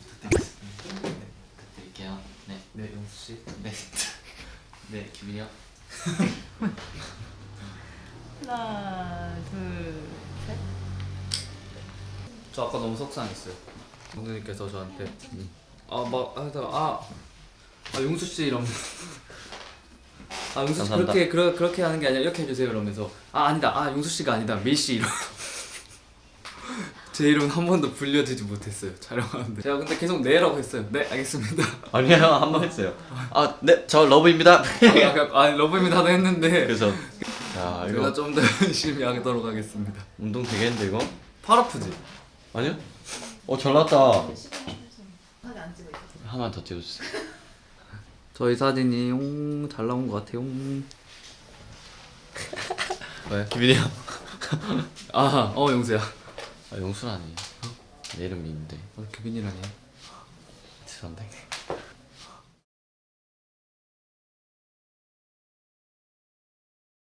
부탁드리겠습니다. 네, 부탁드릴게요. 네, 네 용수 씨. 네, 네, 기빈이요. 하나, 둘, 셋. 저 아까 너무 속상했어요. 감독님께서 저한테 아막 하다가 아, 아 용수 씨 이러면서 아 용수 씨 감사합니다. 그렇게 그러, 그렇게 하는 게 아니라 이렇게 해주세요 이러면서 아 아니다 아 용수 씨가 아니다 밀씨 이러. 제 이름 한 번도 불려드지 못했어요 촬영하는데 제가 근데 계속 네라고 했어요 네 알겠습니다 아니요, 한 번 했어요. 아, 네, 저 러브입니다. 아, 아 러브입니다도 했는데 그래서 야 제가 이거 좀더 열심히 하도록 하겠습니다 운동 되겠는데 이거? 팔 아프지? 아니요? 어, 잘 나왔다. 하게 안 찍어 있어. 하나만 더 찍어주세요. 저희 사진이 용, 잘 나온 것 같아요 왜? 기빈이 형. 아, 어 용수야 아, 용순 아니에요. 내 이름이 있는데. 어, 규빈이라니 죄송합니다.